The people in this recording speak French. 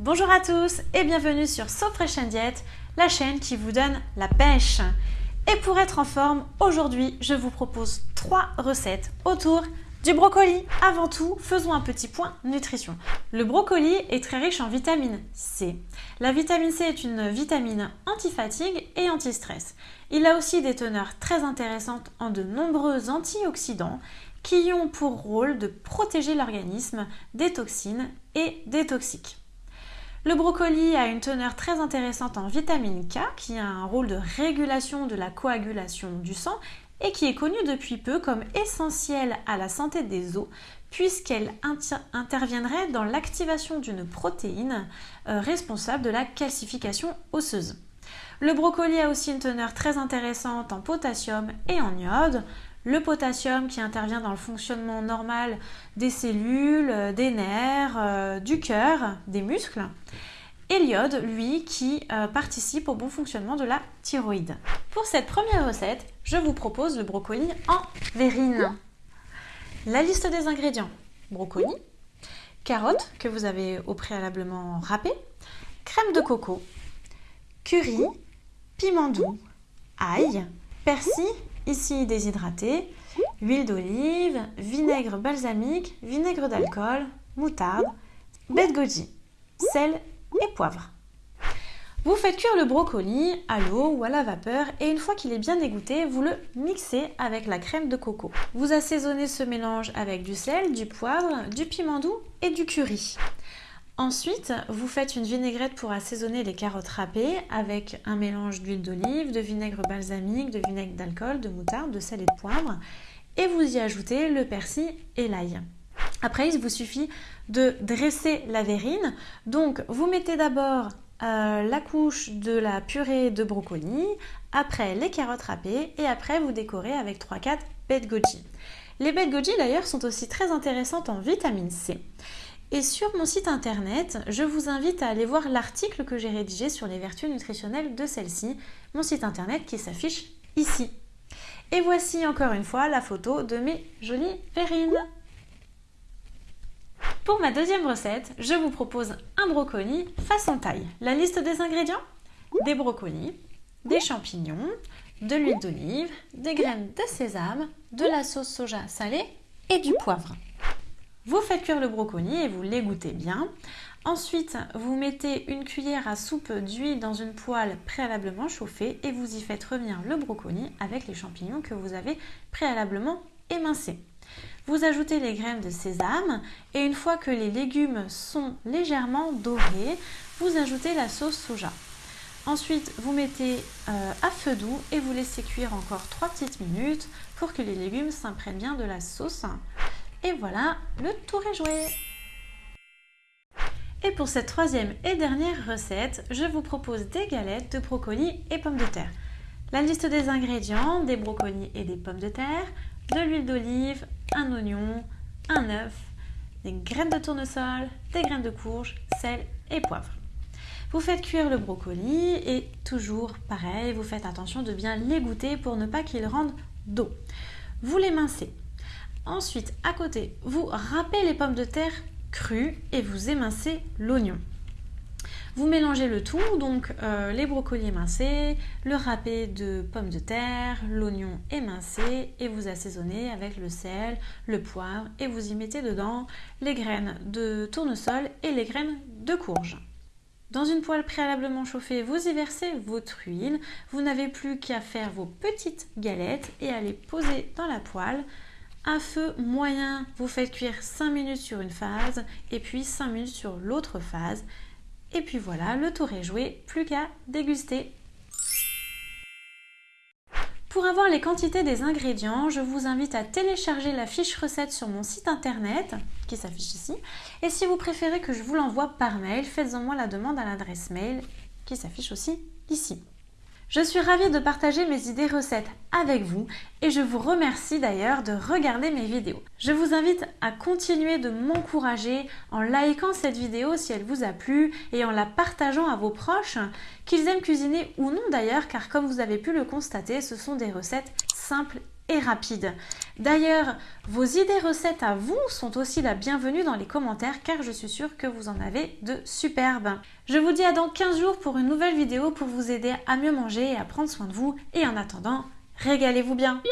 Bonjour à tous et bienvenue sur So Fresh and Diet, la chaîne qui vous donne la pêche. Et pour être en forme, aujourd'hui je vous propose trois recettes autour du brocoli. Avant tout, faisons un petit point nutrition. Le brocoli est très riche en vitamine C. La vitamine C est une vitamine antifatigue et anti-stress. Il a aussi des teneurs très intéressantes en de nombreux antioxydants qui ont pour rôle de protéger l'organisme des toxines et des toxiques. Le brocoli a une teneur très intéressante en vitamine K qui a un rôle de régulation de la coagulation du sang et qui est connue depuis peu comme essentielle à la santé des os puisqu'elle interviendrait dans l'activation d'une protéine euh, responsable de la calcification osseuse. Le brocoli a aussi une teneur très intéressante en potassium et en iode le potassium qui intervient dans le fonctionnement normal des cellules, euh, des nerfs, euh, du cœur, des muscles. Et l'iode, lui, qui euh, participe au bon fonctionnement de la thyroïde. Pour cette première recette, je vous propose le brocoli en verrine. La liste des ingrédients. Brocoli, carottes que vous avez au préalablement râpées, crème de coco, curry, piment doux, ail, persil ici déshydraté, huile d'olive, vinaigre balsamique, vinaigre d'alcool, moutarde, baie de sel et poivre. Vous faites cuire le brocoli à l'eau ou à la vapeur et une fois qu'il est bien égoutté, vous le mixez avec la crème de coco. Vous assaisonnez ce mélange avec du sel, du poivre, du piment doux et du curry. Ensuite, vous faites une vinaigrette pour assaisonner les carottes râpées avec un mélange d'huile d'olive, de vinaigre balsamique, de vinaigre d'alcool, de moutarde, de sel et de poivre. Et vous y ajoutez le persil et l'ail. Après, il vous suffit de dresser la verrine. Donc, vous mettez d'abord euh, la couche de la purée de brocoli, après les carottes râpées et après vous décorez avec 3-4 baies de goji. Les baies de goji d'ailleurs sont aussi très intéressantes en vitamine C. Et sur mon site internet, je vous invite à aller voir l'article que j'ai rédigé sur les vertus nutritionnelles de celle-ci, mon site internet qui s'affiche ici. Et voici encore une fois la photo de mes jolies verrines. Pour ma deuxième recette, je vous propose un brocoli façon taille. La liste des ingrédients? Des brocolis, des champignons, de l'huile d'olive, des graines de sésame, de la sauce soja salée et du poivre. Vous faites cuire le brocoli et vous l'égouttez bien. Ensuite, vous mettez une cuillère à soupe d'huile dans une poêle préalablement chauffée et vous y faites revenir le brocoli avec les champignons que vous avez préalablement émincés. Vous ajoutez les graines de sésame et une fois que les légumes sont légèrement dorés, vous ajoutez la sauce soja. Ensuite, vous mettez euh, à feu doux et vous laissez cuire encore 3 petites minutes pour que les légumes s'imprègnent bien de la sauce. Et voilà, le tour est joué Et pour cette troisième et dernière recette, je vous propose des galettes de brocolis et pommes de terre. La liste des ingrédients, des brocolis et des pommes de terre, de l'huile d'olive, un oignon, un œuf, des graines de tournesol, des graines de courge, sel et poivre. Vous faites cuire le brocoli et toujours pareil, vous faites attention de bien l'égoutter pour ne pas qu'il rende d'eau. Vous l'émincez. Ensuite, à côté, vous râpez les pommes de terre crues et vous émincez l'oignon. Vous mélangez le tout, donc euh, les brocolis émincés, le râpé de pommes de terre, l'oignon émincé et vous assaisonnez avec le sel, le poivre et vous y mettez dedans les graines de tournesol et les graines de courge. Dans une poêle préalablement chauffée, vous y versez votre huile. Vous n'avez plus qu'à faire vos petites galettes et à les poser dans la poêle à feu moyen, vous faites cuire 5 minutes sur une phase et puis 5 minutes sur l'autre phase. Et puis voilà, le tour est joué, plus qu'à déguster. Pour avoir les quantités des ingrédients, je vous invite à télécharger la fiche recette sur mon site internet qui s'affiche ici. Et si vous préférez que je vous l'envoie par mail, faites-en moi la demande à l'adresse mail qui s'affiche aussi ici. Je suis ravie de partager mes idées recettes avec vous et je vous remercie d'ailleurs de regarder mes vidéos. Je vous invite à continuer de m'encourager en likant cette vidéo si elle vous a plu et en la partageant à vos proches, qu'ils aiment cuisiner ou non d'ailleurs car comme vous avez pu le constater, ce sont des recettes simples rapide. D'ailleurs, vos idées recettes à vous sont aussi la bienvenue dans les commentaires car je suis sûre que vous en avez de superbes. Je vous dis à dans 15 jours pour une nouvelle vidéo pour vous aider à mieux manger et à prendre soin de vous. Et en attendant, régalez-vous bien